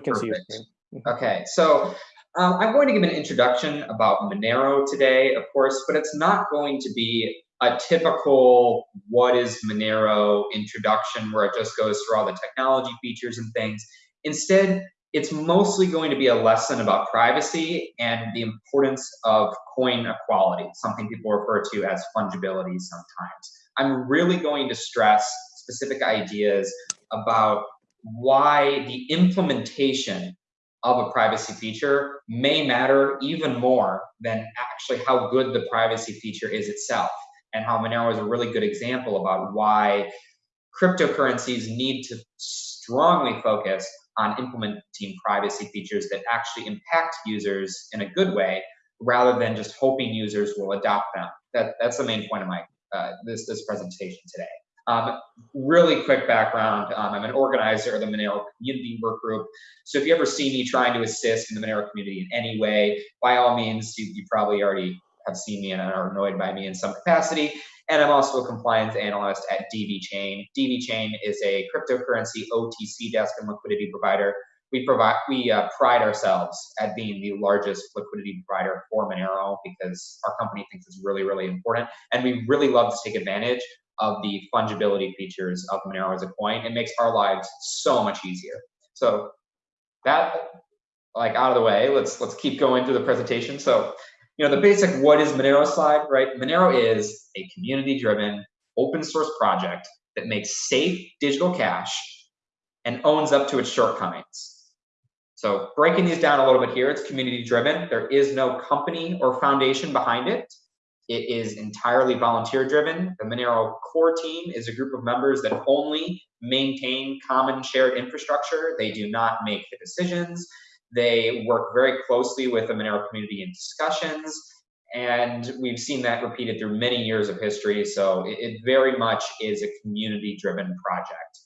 can see you. Okay, so um, I'm going to give an introduction about Monero today, of course, but it's not going to be a typical what is Monero introduction where it just goes through all the technology features and things. Instead, it's mostly going to be a lesson about privacy and the importance of coin equality, something people refer to as fungibility sometimes. I'm really going to stress specific ideas about why the implementation of a privacy feature may matter even more than actually how good the privacy feature is itself and how Monero is a really good example about why cryptocurrencies need to strongly focus on implementing privacy features that actually impact users in a good way rather than just hoping users will adopt them. That, that's the main point of my uh, this, this presentation today. Um, really quick background, um, I'm an organizer of the Monero community work group. So if you ever see me trying to assist in the Monero community in any way, by all means, you, you probably already have seen me and are annoyed by me in some capacity. And I'm also a compliance analyst at DV Chain. DV Chain is a cryptocurrency OTC desk and liquidity provider. We provide we uh, pride ourselves at being the largest liquidity provider for Monero because our company thinks it's really really important, and we really love to take advantage of the fungibility features of Monero as a coin. It makes our lives so much easier. So that like out of the way, let's let's keep going through the presentation. So you know, the basic what is Monero slide, right? Monero is a community-driven open source project that makes safe digital cash and owns up to its shortcomings. So breaking these down a little bit here, it's community driven. There is no company or foundation behind it. It is entirely volunteer driven. The Monero core team is a group of members that only maintain common shared infrastructure. They do not make the decisions. They work very closely with the Monero community in discussions, and we've seen that repeated through many years of history. So it, it very much is a community-driven project,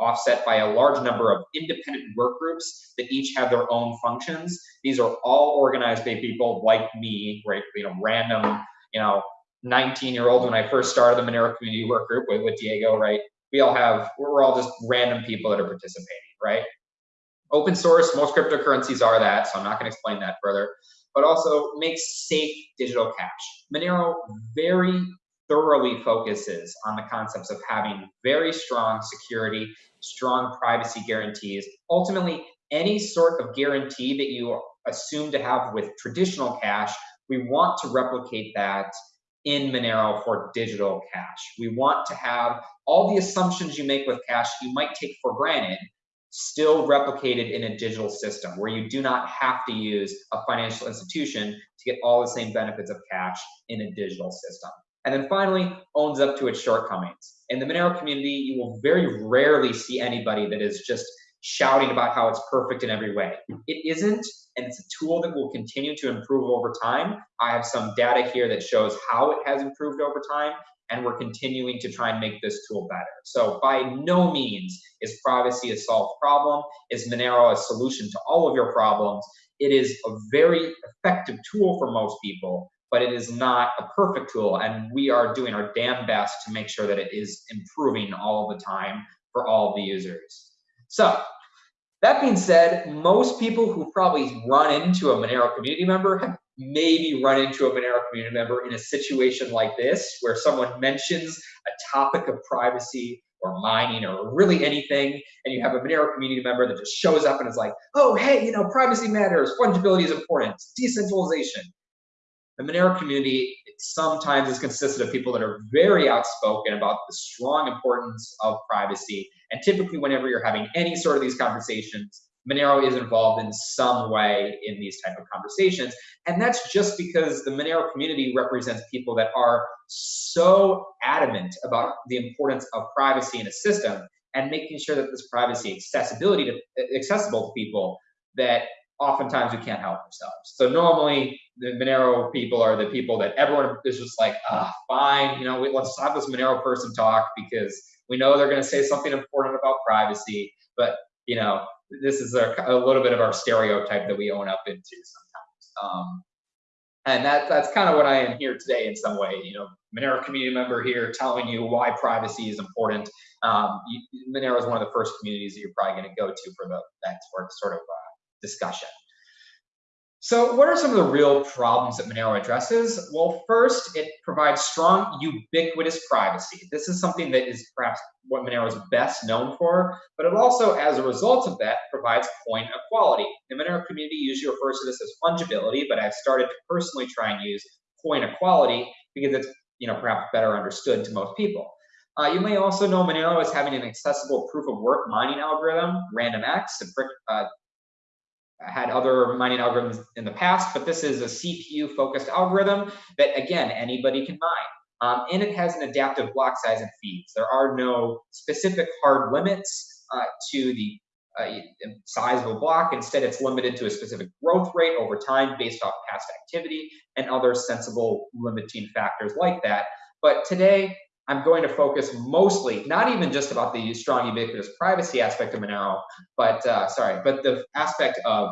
offset by a large number of independent work groups that each have their own functions. These are all organized by people like me, right? You know, random, you know, 19-year-old when I first started the Monero community work group with, with Diego, right? We all have, we're all just random people that are participating, right? Open source, most cryptocurrencies are that, so I'm not going to explain that further, but also makes safe digital cash. Monero very thoroughly focuses on the concepts of having very strong security, strong privacy guarantees. Ultimately, any sort of guarantee that you assume to have with traditional cash, we want to replicate that in Monero for digital cash. We want to have all the assumptions you make with cash you might take for granted still replicated in a digital system where you do not have to use a financial institution to get all the same benefits of cash in a digital system. And then finally, owns up to its shortcomings. In the Monero community, you will very rarely see anybody that is just shouting about how it's perfect in every way. It isn't, and it's a tool that will continue to improve over time. I have some data here that shows how it has improved over time, and we're continuing to try and make this tool better. So by no means is privacy a solved problem. Is Monero a solution to all of your problems? It is a very effective tool for most people, but it is not a perfect tool. And we are doing our damn best to make sure that it is improving all the time for all the users. So that being said, most people who probably run into a Monero community member have maybe run into a Monero community member in a situation like this, where someone mentions a topic of privacy or mining or really anything, and you have a Monero community member that just shows up and is like, oh, hey, you know, privacy matters, fungibility is important, decentralization. The Monero community sometimes is consisted of people that are very outspoken about the strong importance of privacy. And typically, whenever you're having any sort of these conversations, Monero is involved in some way in these type of conversations. And that's just because the Monero community represents people that are so adamant about the importance of privacy in a system and making sure that this privacy accessibility to accessible to people that oftentimes we can't help ourselves. So normally the Monero people are the people that everyone is just like, ah, fine, you know, let's have this Monero person talk because we know they're going to say something important about privacy, but you know, this is a, a, little bit of our stereotype that we own up into sometimes. Um, and that that's kind of what I am here today in some way, you know, Monero community member here telling you why privacy is important. Um, you, Monero is one of the first communities that you're probably going to go to for the, that sort of uh, discussion. So what are some of the real problems that Monero addresses? Well, first, it provides strong, ubiquitous privacy. This is something that is perhaps what Monero is best known for, but it also, as a result of that, provides coin equality. The Monero community usually refers to this as fungibility, but I've started to personally try and use coin equality because it's you know perhaps better understood to most people. Uh, you may also know Monero as having an accessible proof of work mining algorithm, RandomX, uh, had other mining algorithms in the past, but this is a CPU focused algorithm that again, anybody can mine. Um, and it has an adaptive block size and feeds. There are no specific hard limits uh, to the uh, size of a block. Instead, it's limited to a specific growth rate over time based off past activity and other sensible limiting factors like that. But today, I'm going to focus mostly, not even just about the strong ubiquitous privacy aspect of Monero, but uh, sorry, but the aspect of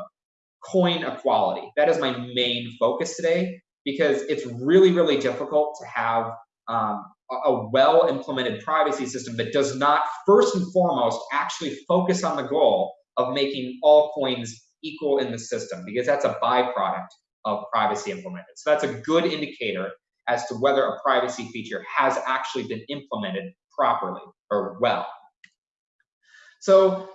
coin equality. That is my main focus today because it's really, really difficult to have um, a well implemented privacy system that does not first and foremost actually focus on the goal of making all coins equal in the system because that's a byproduct of privacy implemented. So that's a good indicator as to whether a privacy feature has actually been implemented properly or well. So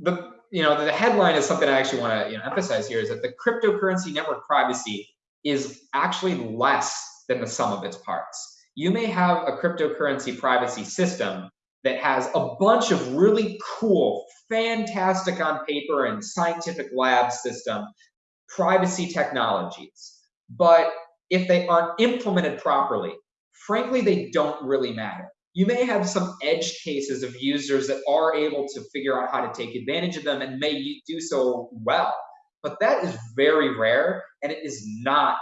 the you know the headline is something I actually want to you know, emphasize here is that the cryptocurrency network privacy is actually less than the sum of its parts. You may have a cryptocurrency privacy system that has a bunch of really cool, fantastic on paper and scientific lab system privacy technologies. But if they aren't implemented properly, frankly, they don't really matter. You may have some edge cases of users that are able to figure out how to take advantage of them and may do so well, but that is very rare and it is not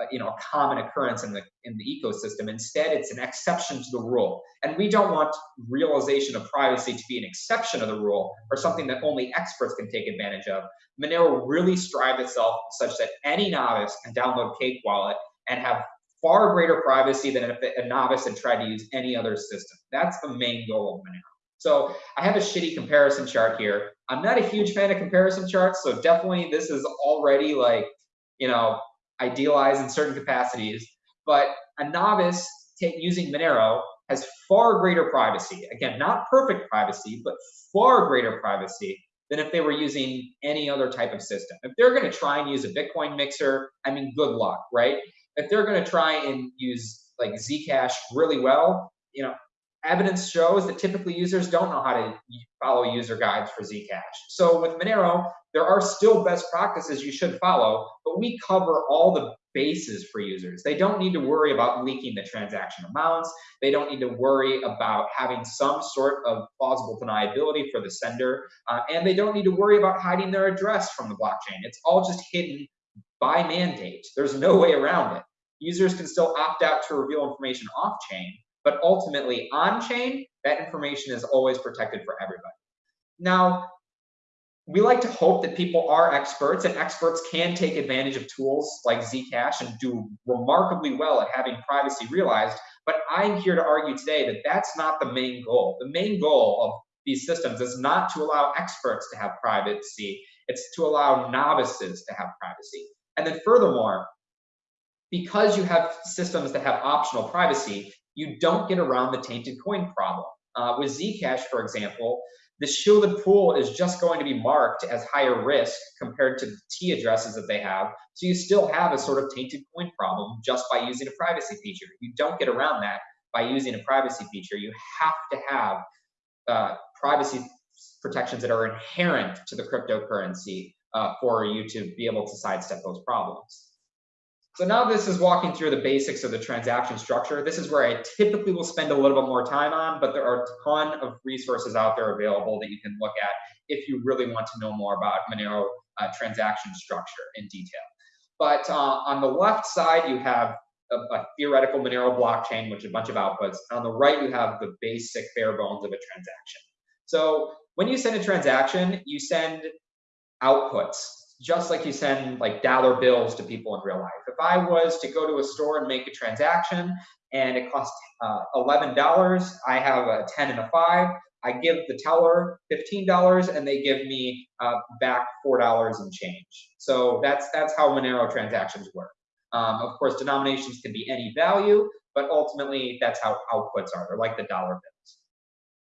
uh, you know a common occurrence in the in the ecosystem. Instead it's an exception to the rule. And we don't want realization of privacy to be an exception of the rule or something that only experts can take advantage of. Monero really strived itself such that any novice can download cake wallet and have far greater privacy than if a novice had tried to use any other system. That's the main goal of monero. So I have a shitty comparison chart here. I'm not a huge fan of comparison charts, so definitely this is already like, you know, idealized in certain capacities, but a novice using Monero has far greater privacy. Again, not perfect privacy, but far greater privacy than if they were using any other type of system. If they're going to try and use a Bitcoin mixer, I mean, good luck, right? If they're going to try and use like Zcash really well, you know, evidence shows that typically users don't know how to follow user guides for Zcash. So with Monero, there are still best practices you should follow, but we cover all the bases for users. They don't need to worry about leaking the transaction amounts. They don't need to worry about having some sort of plausible deniability for the sender. Uh, and they don't need to worry about hiding their address from the blockchain. It's all just hidden by mandate. There's no way around it. Users can still opt out to reveal information off chain, but ultimately, on chain, that information is always protected for everybody. Now, we like to hope that people are experts and experts can take advantage of tools like Zcash and do remarkably well at having privacy realized. But I'm here to argue today that that's not the main goal. The main goal of these systems is not to allow experts to have privacy, it's to allow novices to have privacy. And then furthermore, because you have systems that have optional privacy, you don't get around the tainted coin problem. Uh, with Zcash, for example, the shielded pool is just going to be marked as higher risk compared to the T addresses that they have. So you still have a sort of tainted coin problem just by using a privacy feature. You don't get around that by using a privacy feature. You have to have uh, privacy protections that are inherent to the cryptocurrency uh, for you to be able to sidestep those problems. So now this is walking through the basics of the transaction structure. This is where I typically will spend a little bit more time on, but there are a ton of resources out there available that you can look at if you really want to know more about Monero uh, transaction structure in detail. But uh, on the left side, you have a, a, theoretical Monero blockchain, which is a bunch of outputs. On the right, you have the basic bare bones of a transaction. So when you send a transaction, you send outputs just like you send like dollar bills to people in real life. If I was to go to a store and make a transaction and it costs uh, $11, I have a 10 and a 5, I give the teller $15 and they give me uh, back $4 and change. So that's, that's how Monero transactions work. Um, of course, denominations can be any value, but ultimately that's how outputs are. They're like the dollar bills.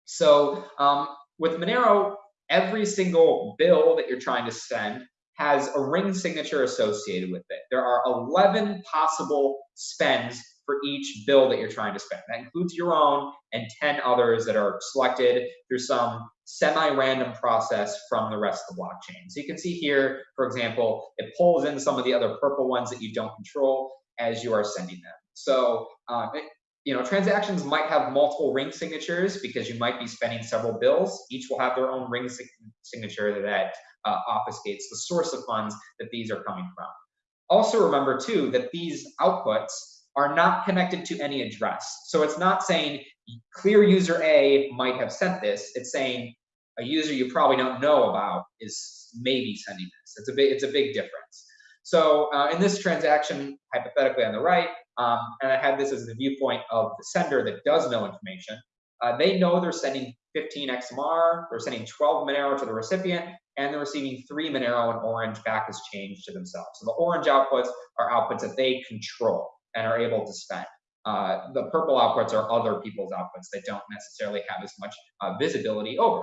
So um, with Monero, every single bill that you're trying to send has a ring signature associated with it. There are 11 possible spends for each bill that you're trying to spend. That includes your own and 10 others that are selected through some semi-random process from the rest of the blockchain. So you can see here, for example, it pulls in some of the other purple ones that you don't control as you are sending them. So um, it, you know, transactions might have multiple ring signatures because you might be spending several bills. Each will have their own ring signature that uh, obfuscates the source of funds that these are coming from. Also remember too that these outputs are not connected to any address. So it's not saying clear user A might have sent this. It's saying a user you probably don't know about is maybe sending this. It's a big, it's a big difference. So uh, in this transaction, hypothetically on the right, um, and I had this as the viewpoint of the sender that does know information, uh, they know they're sending 15 XMR, they're sending 12 Monero to the recipient, and they're receiving three Monero and orange back as change to themselves. So the orange outputs are outputs that they control and are able to spend. Uh, the purple outputs are other people's outputs that don't necessarily have as much uh, visibility over.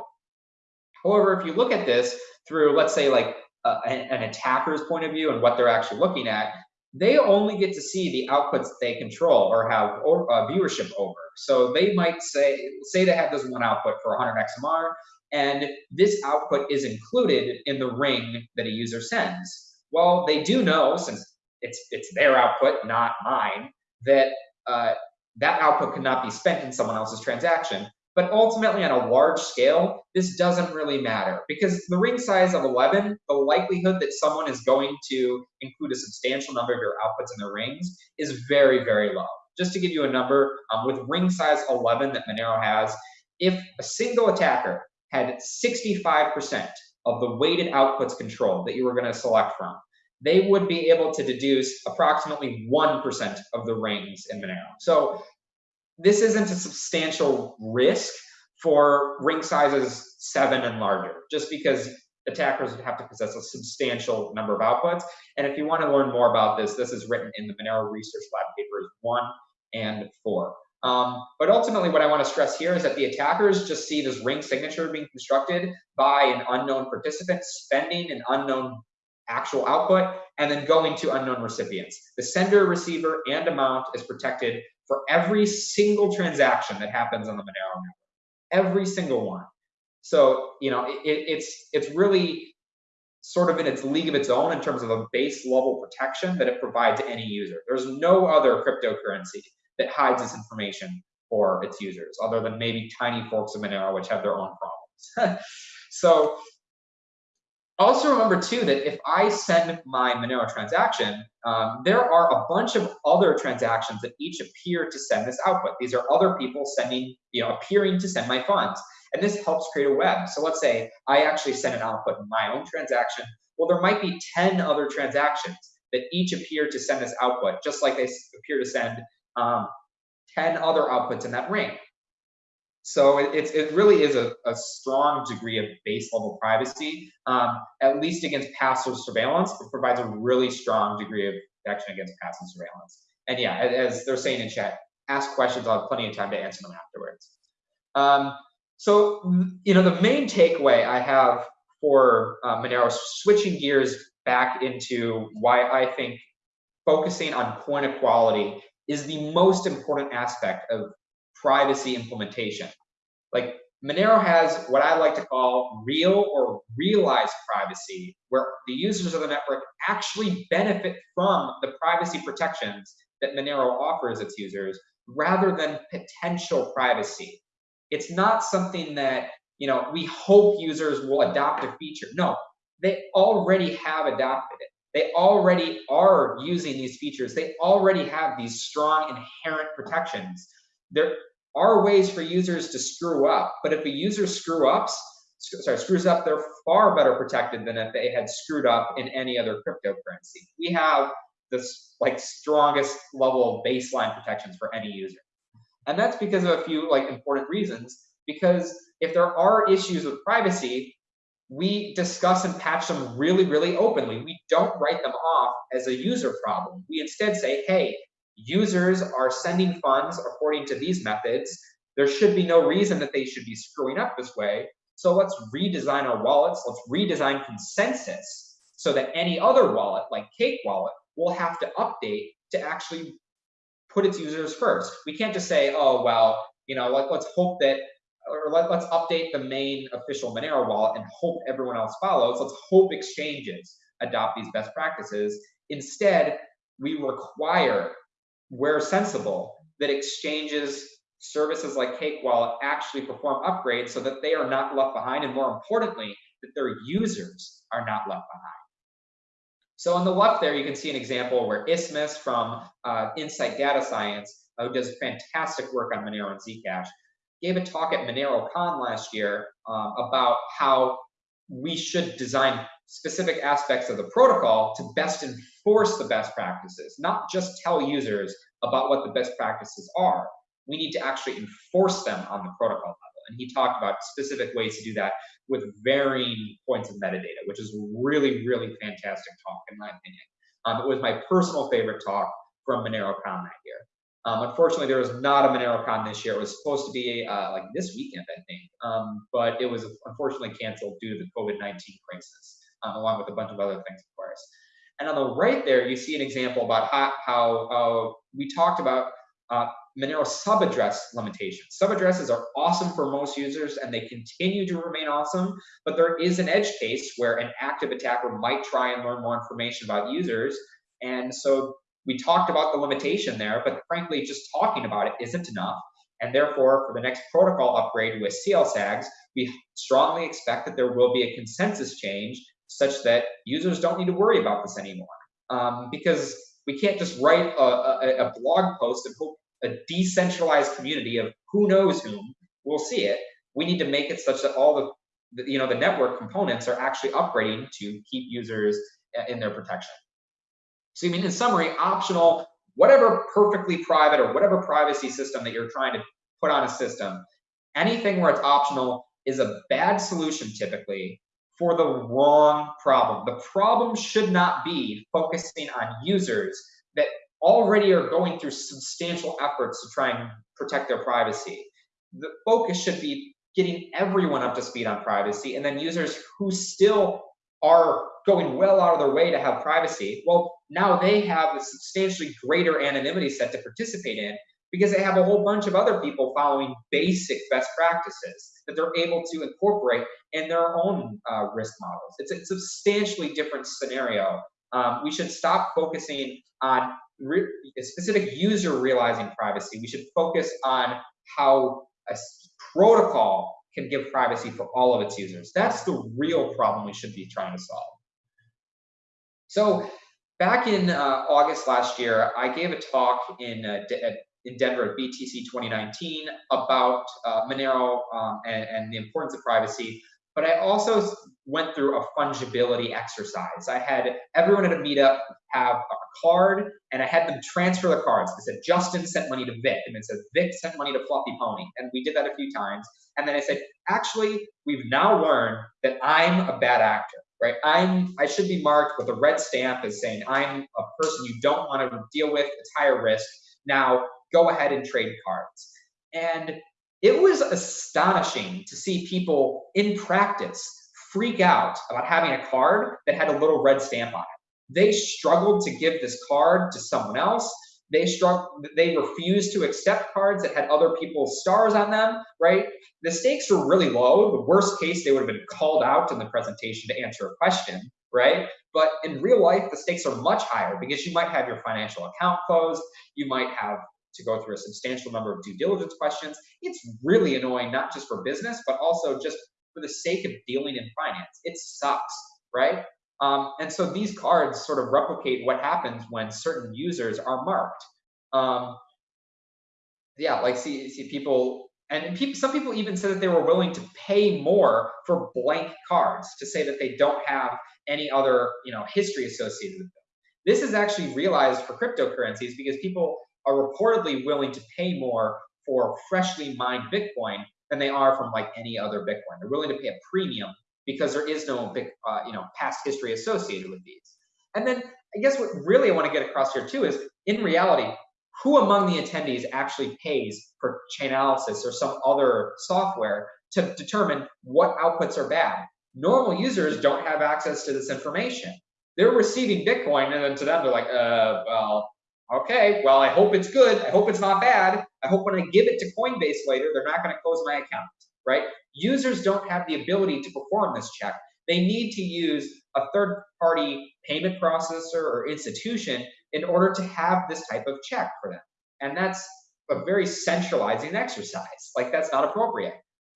However, if you look at this through, let's say, like uh, an, an, attacker's point of view and what they're actually looking at, they only get to see the outputs they control or have uh, viewership over. So they might say, say they have this one output for 100 XMR, and this output is included in the ring that a user sends. Well, they do know, since it's it's their output, not mine, that uh, that output cannot be spent in someone else's transaction. But ultimately, on a large scale, this doesn't really matter because the ring size of 11, the likelihood that someone is going to include a substantial number of your outputs in their rings is very, very low. Just to give you a number, um, with ring size 11 that Monero has, if a single attacker had 65% of the weighted outputs control that you were going to select from, they would be able to deduce approximately 1% of the rings in Monero. So this isn't a substantial risk for ring sizes seven and larger, just because attackers would have to possess a substantial number of outputs. And if you want to learn more about this, this is written in the Monero Research Lab papers one and four. Um, but ultimately, what I want to stress here is that the attackers just see this ring signature being constructed by an unknown participant spending an unknown actual output, and then going to unknown recipients. The sender, receiver, and amount is protected for every single transaction that happens on the Monero network, every single one. So, you know, it, it's, it's really sort of in its league of its own in terms of a base level protection that it provides to any user. There's no other cryptocurrency that hides this information for its users, other than maybe tiny forks of Monero, which have their own problems. so also remember too that if I send my Monero transaction, um, there are a bunch of other transactions that each appear to send this output. These are other people sending, you know, appearing to send my funds. And this helps create a web. So let's say I actually send an output in my own transaction. Well, there might be 10 other transactions that each appear to send this output, just like they appear to send um, 10 other outputs in that ring. So it, it really is a, a, strong degree of base level privacy, um, at least against passive surveillance. It provides a really strong degree of protection against passive surveillance. And yeah, as they're saying in chat, ask questions. I'll have plenty of time to answer them afterwards. Um, so, you know, the main takeaway I have for uh, Monero, switching gears back into why I think focusing on coin equality is the most important aspect of privacy implementation. Like Monero has what I like to call real or realized privacy, where the users of the network actually benefit from the privacy protections that Monero offers its users rather than potential privacy. It's not something that, you know, we hope users will adopt a feature. No, they already have adopted it. They already are using these features. They already have these strong inherent protections there are ways for users to screw up, but if a user screw ups, sorry, screws up, they're far better protected than if they had screwed up in any other cryptocurrency. We have this like strongest level of baseline protections for any user. And that's because of a few like important reasons. Because if there are issues with privacy, we discuss and patch them really, really openly. We don't write them off as a user problem. We instead say, hey, users are sending funds according to these methods. There should be no reason that they should be screwing up this way. So let's redesign our wallets. Let's redesign consensus so that any other wallet, like Cake Wallet, will have to update to actually put its users first. We can't just say, oh, well, you know, let, let's hope that, or let, let's update the main official Monero wallet and hope everyone else follows. Let's hope exchanges adopt these best practices. Instead, we require, where sensible, that exchanges services like Cake Wallet actually perform upgrades so that they are not left behind, and more importantly, that their users are not left behind. So on the left there, you can see an example where Isthmus from uh, Insight Data Science, uh, who does fantastic work on Monero and Zcash, gave a talk at MoneroCon last year um, about how we should design specific aspects of the protocol to best enforce the best practices, not just tell users about what the best practices are. We need to actually enforce them on the protocol level. And he talked about specific ways to do that with varying points of metadata, which is really, really fantastic talk in my opinion. Um, it was my personal favorite talk from MoneroCon that year. Um, unfortunately, there was not a MoneroCon this year. It was supposed to be uh, like this weekend, I think, um, but it was unfortunately canceled due to the COVID-19 crisis, um, along with a bunch of other things, of course. And on the right there, you see an example about how, how uh, we talked about uh, Monero subaddress limitations. Subaddresses are awesome for most users and they continue to remain awesome, but there is an edge case where an active attacker might try and learn more information about users. And so we talked about the limitation there, but frankly, just talking about it isn't enough. And therefore, for the next protocol upgrade with CLSAGs, we strongly expect that there will be a consensus change such that users don't need to worry about this anymore. Um, because we can't just write a, a, a blog post and hope a decentralized community of who knows whom will see it. We need to make it such that all the, you know, the network components are actually upgrading to keep users in their protection. So I mean, in summary, optional, whatever perfectly private or whatever privacy system that you're trying to put on a system, anything where it's optional is a bad solution typically for the wrong problem. The problem should not be focusing on users that already are going through substantial efforts to try and protect their privacy. The focus should be getting everyone up to speed on privacy and then users who still are going well out of their way to have privacy, well, now they have a substantially greater anonymity set to participate in because they have a whole bunch of other people following basic best practices that they're able to incorporate in their own uh, risk models. It's a substantially different scenario. Um, we should stop focusing on a specific user realizing privacy. We should focus on how a protocol can give privacy for all of its users. That's the real problem we should be trying to solve. So back in uh, August last year, I gave a talk in, uh, in Denver at BTC 2019 about uh, Monero um, and, and the importance of privacy but I also went through a fungibility exercise. I had everyone at a meetup have a card, and I had them transfer the cards. I said, Justin sent money to Vic, and it said, Vic sent money to Fluffy Pony. And we did that a few times. And then I said, actually, we've now learned that I'm a bad actor, right? I'm I should be marked with a red stamp as saying I'm a person you don't want to deal with, it's higher risk. Now go ahead and trade cards. And it was astonishing to see people in practice freak out about having a card that had a little red stamp on it. They struggled to give this card to someone else. They struggled, they refused to accept cards that had other people's stars on them, right? The stakes were really low. The worst case, they would have been called out in the presentation to answer a question, right? But in real life, the stakes are much higher because you might have your financial account closed, you might have to go through a substantial number of due diligence questions. It's really annoying, not just for business, but also just for the sake of dealing in finance. It sucks, right? Um, and so these cards sort of replicate what happens when certain users are marked. Um, yeah, like see, see people And people, some people even said that they were willing to pay more for blank cards to say that they don't have any other you know, history associated with them. This is actually realized for cryptocurrencies because people are reportedly willing to pay more for freshly mined Bitcoin than they are from like any other Bitcoin. They're willing to pay a premium because there is no big, uh, you know, past history associated with these. And then I guess what really I want to get across here too is in reality, who among the attendees actually pays for Chainalysis or some other software to determine what outputs are bad? Normal users don't have access to this information. They're receiving Bitcoin, and then to them, they're like, uh, well, okay, well, I hope it's good. I hope it's not bad. I hope when I give it to Coinbase later, they're not going to close my account, right? Users don't have the ability to perform this check. They need to use a third party payment processor or institution in order to have this type of check for them. And that's a very centralizing exercise. Like that's not appropriate.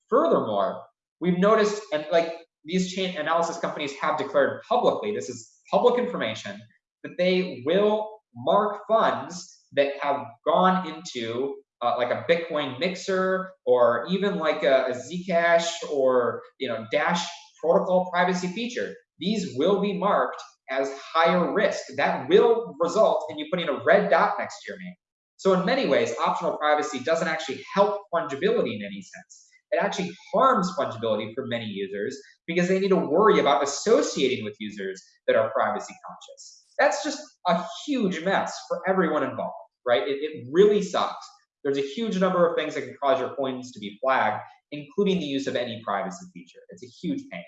Furthermore, we've noticed, and like these chain analysis companies have declared publicly, this is public information, that they will mark funds that have gone into uh, like a Bitcoin mixer or even like a, a Zcash or you know Dash protocol privacy feature. These will be marked as higher risk. That will result in you putting a red dot next to your name. So in many ways, optional privacy doesn't actually help fungibility in any sense. It actually harms fungibility for many users because they need to worry about associating with users that are privacy conscious. That's just a huge mess for everyone involved, right? It, it really sucks. There's a huge number of things that can cause your coins to be flagged, including the use of any privacy feature. It's a huge pain.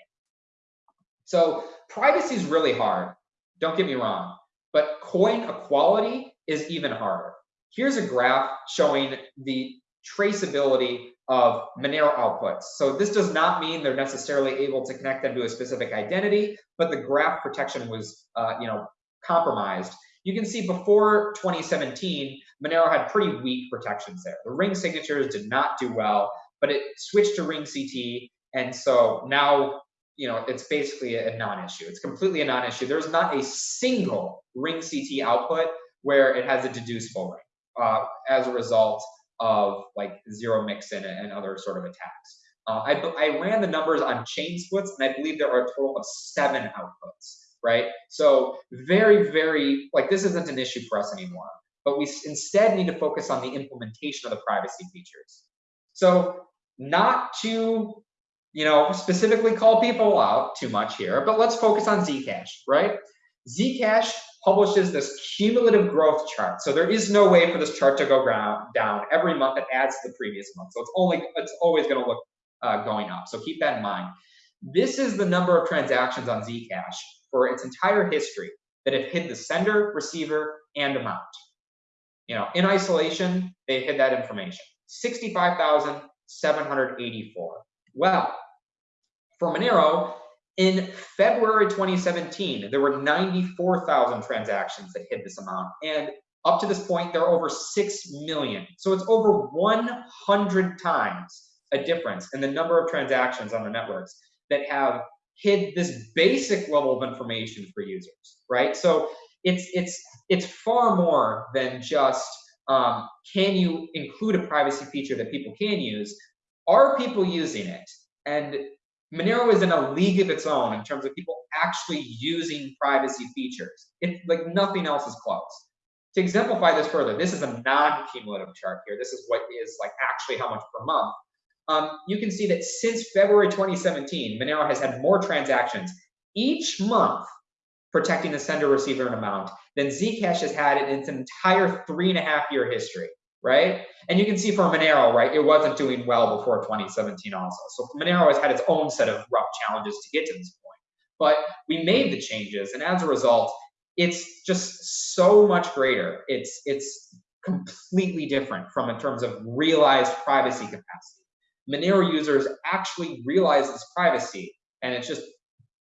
So privacy is really hard. Don't get me wrong, but coin equality is even harder. Here's a graph showing the traceability of Monero outputs. So this does not mean they're necessarily able to connect them to a specific identity, but the graph protection was, uh, you know, compromised. You can see before 2017, Monero had pretty weak protections there. The ring signatures did not do well, but it switched to ring CT, and so now you know it's basically a non-issue. It's completely a non-issue. There's not a single ring CT output where it has a deducible ring uh, as a result of like zero mixin and other sort of attacks. Uh, I, I ran the numbers on chain splits, and I believe there are a total of seven outputs, right? So very, very, like this isn't an issue for us anymore, but we instead need to focus on the implementation of the privacy features. So not to, you know, specifically call people out too much here, but let's focus on Zcash, right? Zcash publishes this cumulative growth chart. So there is no way for this chart to go down. Every month it adds to the previous month. So it's only it's always going to look uh, going up. So keep that in mind. This is the number of transactions on Zcash for its entire history that have hid the sender, receiver, and amount. You know, in isolation, they hid that information. 65,784. Well, for Monero, in February 2017, there were 94,000 transactions that hit this amount. And up to this point, there are over 6 million. So it's over 100 times a difference in the number of transactions on the networks that have hid this basic level of information for users, right? So it's it's it's far more than just um, can you include a privacy feature that people can use? Are people using it? And Monero is in a league of its own in terms of people actually using privacy features. It's like nothing else is close. To exemplify this further, this is a non-cumulative chart here. This is what is like actually how much per month. Um, you can see that since February 2017, Monero has had more transactions each month protecting the sender, receiver, and amount than Zcash has had in its entire three and a half year history right? And you can see for Monero, right, it wasn't doing well before 2017 also. So Monero has had its own set of rough challenges to get to this point. But we made the changes, and as a result, it's just so much greater. It's it's completely different from in terms of realized privacy capacity. Monero users actually realize this privacy, and it's just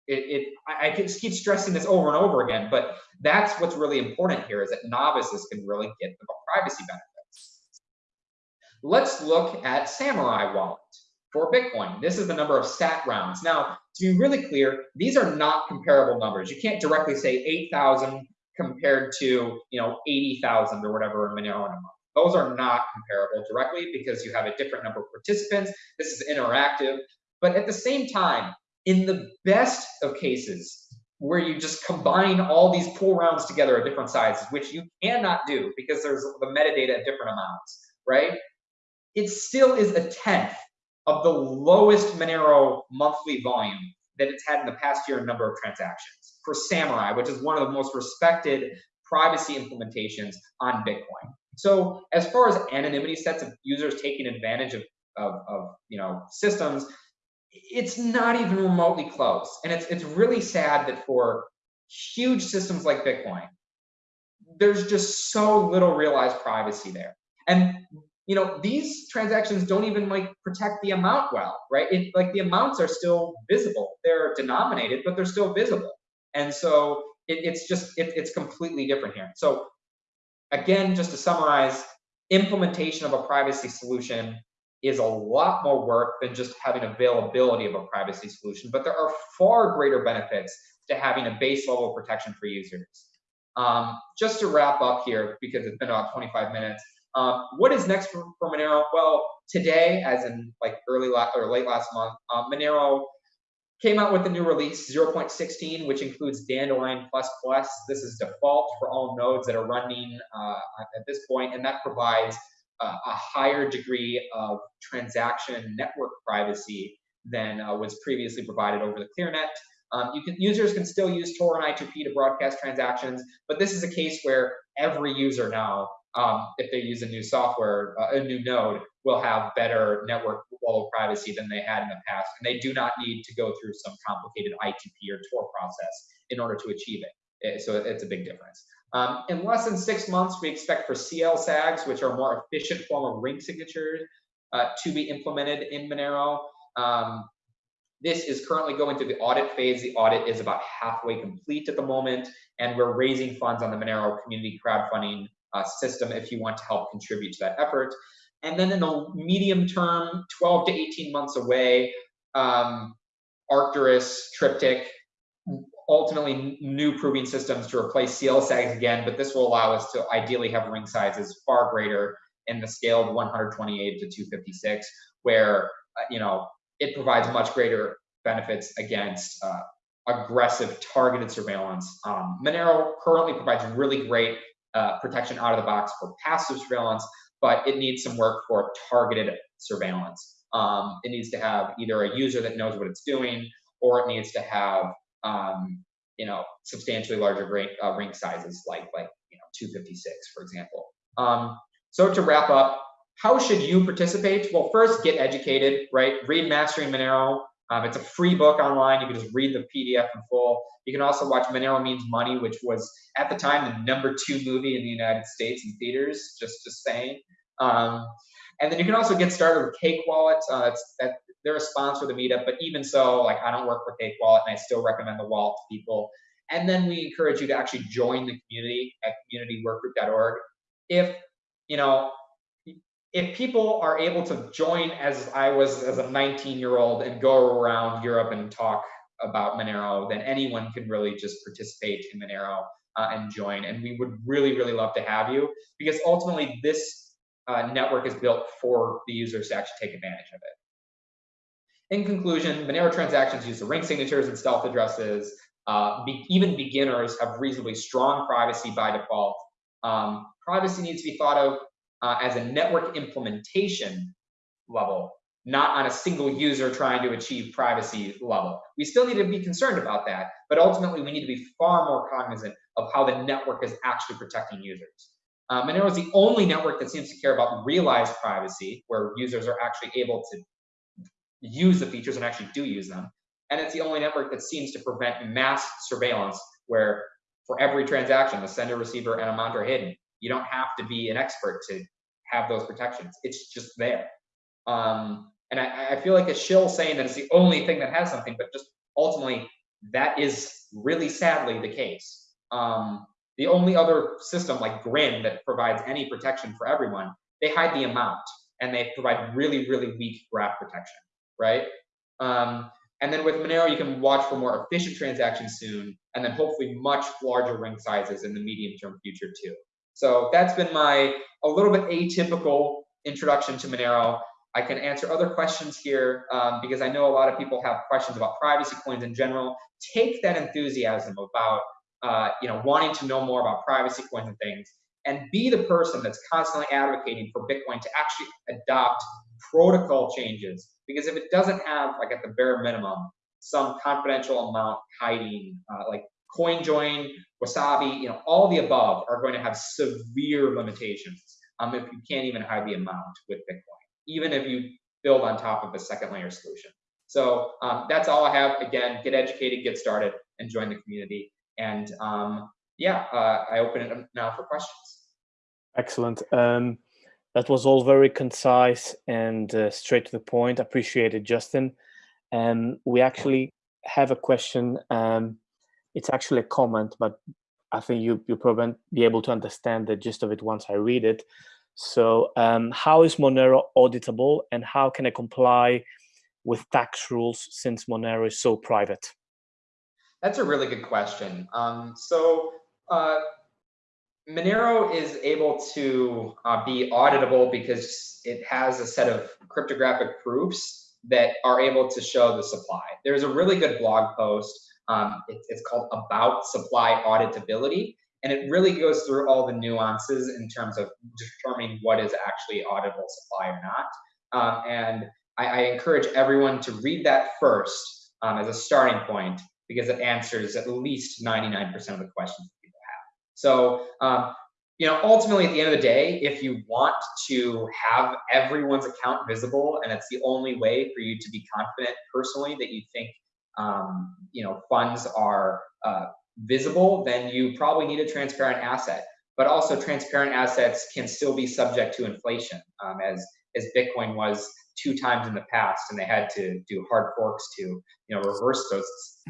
it, it I, I just keep stressing this over and over again, but that's what's really important here is that novices can really get the privacy benefits. Let's look at Samourai Wallet for Bitcoin. This is the number of sat rounds. Now, to be really clear, these are not comparable numbers. You can't directly say 8,000 compared to, you know, 80,000 or whatever in Monero in a month. Those are not comparable directly because you have a different number of participants. This is interactive. But at the same time, in the best of cases, where you just combine all these pool rounds together at different sizes, which you cannot do because there's the metadata at different amounts, right? It still is a tenth of the lowest Monero monthly volume that it's had in the past year in number of transactions for Samourai, which is one of the most respected privacy implementations on Bitcoin. So as far as anonymity sets of users taking advantage of, of, of you know systems, it's not even remotely close. And it's it's really sad that for huge systems like Bitcoin, there's just so little realized privacy there. And you know, these transactions don't even like protect the amount well, right? It, like the amounts are still visible. They're denominated, but they're still visible. And so it, it's just, it, it's completely different here. So again, just to summarize, implementation of a privacy solution is a lot more work than just having availability of a privacy solution, but there are far greater benefits to having a base level of protection for users. Um, just to wrap up here, because it's been about 25 minutes, um, what is next for, for, Monero? Well, today, as in like early la- or late last month, um, Monero came out with the new release 0.16, which includes Dandelion++. This is default for all nodes that are running uh, at this point, and that provides uh, a higher degree of transaction network privacy than uh, was previously provided over the ClearNet. Um, you can, users can still use Tor and I2P to broadcast transactions, but this is a case where every user now um, if they use a new software, uh, a new node, will have better network level privacy than they had in the past. And they do not need to go through some complicated I2P or Tor process in order to achieve it. it so it's a big difference. Um, in less than six months, we expect for CL SAGs, which are a more efficient form of ring signatures, uh, to be implemented in Monero. Um, this is currently going through the audit phase. The audit is about halfway complete at the moment, and we're raising funds on the Monero community crowdfunding uh, system if you want to help contribute to that effort. And then in the medium term, 12 to 18 months away, um, Arcturus, Triptych, ultimately new proving systems to replace CL SAGs again, but this will allow us to ideally have ring sizes far greater in the scale of 128 to 256, where uh, you know it provides much greater benefits against uh, aggressive targeted surveillance. Um, Monero currently provides really great uh, protection out of the box for passive surveillance, but it needs some work for targeted surveillance. Um, it needs to have either a user that knows what it's doing, or it needs to have um, you know substantially larger ring, uh, ring sizes, like like you know 256, for example. Um, so to wrap up, how should you participate? Well, first get educated, right? Read Mastering Monero. Um, it's a free book online. You can just read the PDF in full. You can also watch Monero Means Money, which was at the time the number two movie in the United States in theaters. Just just saying. Um, and then you can also get started with Cake Wallet. Uh, that, they're a sponsor of the meetup, but even so, like I don't work for Cake Wallet, and I still recommend the wallet to people. And then we encourage you to actually join the community at communityworkgroup.org. If you know if people are able to join as I was as a 19 year old and go around Europe and talk about Monero, then anyone can really just participate in Monero uh, and join. And we would really, really love to have you because ultimately this uh, network is built for the users to actually take advantage of it. In conclusion, Monero transactions use the ring signatures and stealth addresses. Uh, be, even beginners have reasonably strong privacy by default. Um, privacy needs to be thought of uh, as a network implementation level, not on a single user trying to achieve privacy level. We still need to be concerned about that, but ultimately we need to be far more cognizant of how the network is actually protecting users. Um, Monero is the only network that seems to care about realized privacy, where users are actually able to use the features and actually do use them. And it's the only network that seems to prevent mass surveillance, where for every transaction, the sender, receiver, and amount are hidden. You don't have to be an expert to have those protections. It's just there. Um, and I, I feel like a shill saying that it's the only thing that has something, but just ultimately that is really sadly the case. Um, the only other system like Grin that provides any protection for everyone, they hide the amount and they provide really, really weak graph protection, right? Um, and then with Monero, you can watch for more efficient transactions soon, and then hopefully much larger ring sizes in the medium term future too. So that's been my a little bit atypical introduction to Monero. I can answer other questions here um, because I know a lot of people have questions about privacy coins in general. Take that enthusiasm about uh, you know wanting to know more about privacy coins and things, and be the person that's constantly advocating for Bitcoin to actually adopt protocol changes. Because if it doesn't have like at the bare minimum some confidential amount hiding, uh, like CoinJoin, Wasabi, you know, all the above are going to have severe limitations um, if you can't even hide the amount with Bitcoin, even if you build on top of a second layer solution. So um, that's all I have. Again, get educated, get started, and join the community. And um, yeah, uh, I open it now for questions. Excellent. Um, that was all very concise and uh, straight to the point. Appreciate it, Justin. And we actually have a question. It's actually a comment, but I think you you probably be able to understand the gist of it once I read it. So, um, how is Monero auditable, and how can I comply with tax rules since Monero is so private? That's a really good question. Um, so, uh, Monero is able to uh, be auditable because it has a set of cryptographic proofs that are able to show the supply. There's a really good blog post um, it, it's called About Supply Auditability. And it really goes through all the nuances in terms of determining what is actually auditable supply or not. Um, and I, I, encourage everyone to read that first um, as a starting point because it answers at least 99% of the questions that people have. So, um, you know, ultimately at the end of the day, if you want to have everyone's account visible and it's the only way for you to be confident personally that you think um, you know, funds are uh, visible, then you probably need a transparent asset. But also transparent assets can still be subject to inflation um, as, as Bitcoin was two times in the past and they had to do hard forks to, you know, reverse those,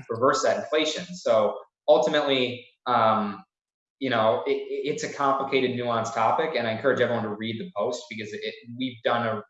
reverse that inflation. So ultimately, um, you know, it, it's a complicated, nuanced topic, and I encourage everyone to read the post because it, we've done a,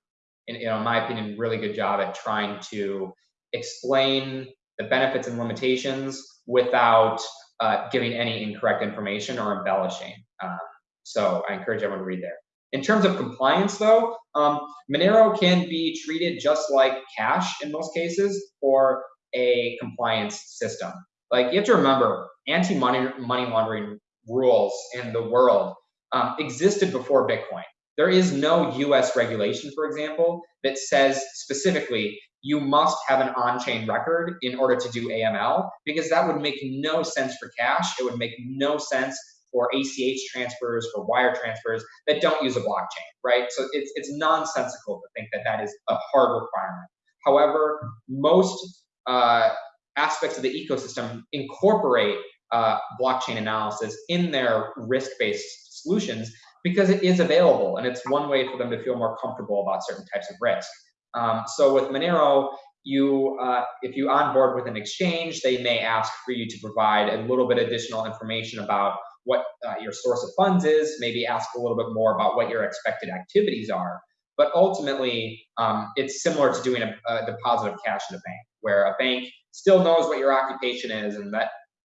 in, you know, in my opinion, really good job at trying to explain the benefits and limitations without uh, giving any incorrect information or embellishing. Um, so I encourage everyone to read there. In terms of compliance, though, um, Monero can be treated just like cash in most cases for a compliance system. Like you have to remember, anti-money money laundering rules in the world um, existed before Bitcoin. There is no U.S. regulation, for example, that says specifically you must have an on-chain record in order to do AML because that would make no sense for cash. It would make no sense for ACH transfers, for wire transfers that don't use a blockchain, right? So it's, it's nonsensical to think that that is a hard requirement. However, most uh, aspects of the ecosystem incorporate uh, blockchain analysis in their risk-based solutions because it is available and it's one way for them to feel more comfortable about certain types of risk. Um, so with Monero, you uh, if you onboard with an exchange, they may ask for you to provide a little bit additional information about what uh, your source of funds is, maybe ask a little bit more about what your expected activities are. But ultimately, um, it's similar to doing a, a deposit of cash in a bank, where a bank still knows what your occupation is and that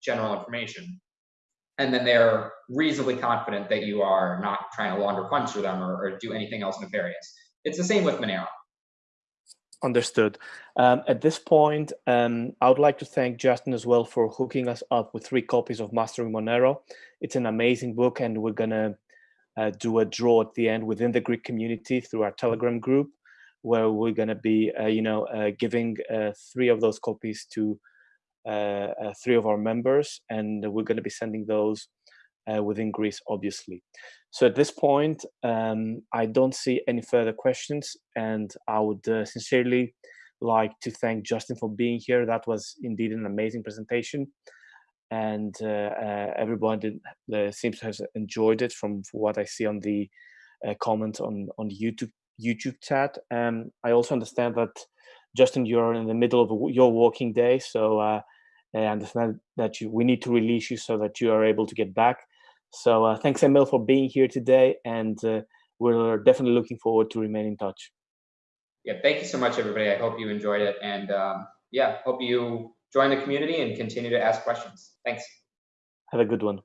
general information. And then they're reasonably confident that you are not trying to launder funds for them or, or do anything else nefarious. It's the same with Monero. Understood. Um, at this point, um, I would like to thank Justin as well for hooking us up with three copies of Mastering Monero. It's an amazing book, and we're gonna uh, do a draw at the end within the Greek community through our Telegram group, where we're gonna be, uh, you know, uh, giving uh, three of those copies to three of our members, and we're gonna be sending those within Greece, obviously. So at this point, um, I don't see any further questions, and I would uh, sincerely like to thank Justin for being here. That was indeed an amazing presentation, and uh, uh, everyone did, uh, seems to have enjoyed it from what I see on the uh, comments on on YouTube YouTube chat. Um, I also understand that Justin, you're in the middle of your working day, so I understand that you, we need to release you so that you are able to get back. So uh, thanks, Emil, for being here today, and uh, we're definitely looking forward to remain in touch. Yeah, thank you so much, everybody. I hope you enjoyed it, and um, yeah, hope you join the community and continue to ask questions. Thanks. Have a good one.